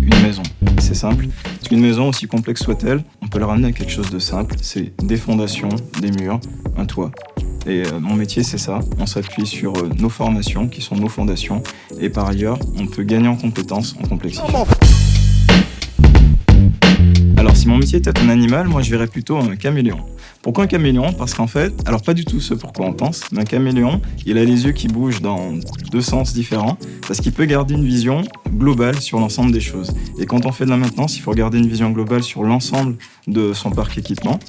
Une maison, c'est simple. Une maison, aussi complexe soit-elle, on peut la ramener à quelque chose de simple. C'est des fondations, des murs, un toit. Et euh, mon métier, c'est ça. On s'appuie sur euh, nos formations, qui sont nos fondations. Et par ailleurs, on peut gagner en compétences, en complexité. Était un animal, moi, je verrais plutôt un caméléon. Pourquoi un caméléon? Parce qu'en fait, alors pas du tout ce pourquoi on pense, mais un caméléon, il a les yeux qui bougent dans deux sens différents, parce qu'il peut garder une vision globale sur l'ensemble des choses. Et quand on fait de la maintenance, il faut garder une vision globale sur l'ensemble de son parc équipement.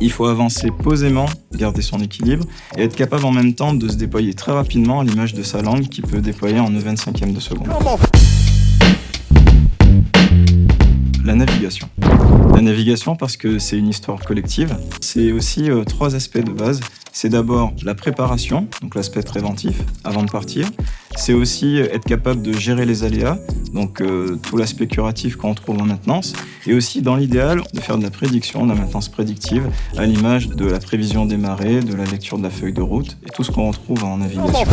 Il faut avancer posément, garder son équilibre et être capable en même temps de se déployer très rapidement à l'image de sa langue qui peut déployer en 25e de seconde. La navigation. La navigation parce que c'est une histoire collective. C'est aussi euh, trois aspects de base. C'est d'abord la préparation, donc l'aspect préventif avant de partir. C'est aussi être capable de gérer les aléas, donc euh, tout l'aspect curatif qu'on trouve en maintenance. Et aussi, dans l'idéal, de faire de la prédiction, de la maintenance prédictive, à l'image de la prévision des marées, de la lecture de la feuille de route et tout ce qu'on retrouve en navigation.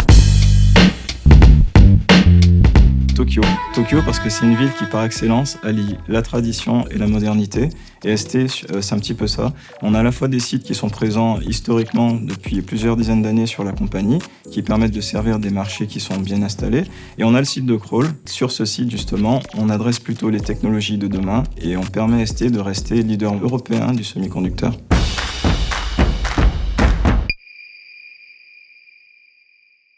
Tokyo. Parce que c'est une ville qui par excellence allie la tradition et la modernité. Et ST, euh, c'est un petit peu ça. On a à la fois des sites qui sont présents historiquement depuis plusieurs dizaines d'années sur la compagnie, qui permettent de servir des marchés qui sont bien installés. Et on a le site de Crawl. Sur ce site, justement, on adresse plutôt les technologies de demain et on permet à ST de rester leader européen du semi-conducteur.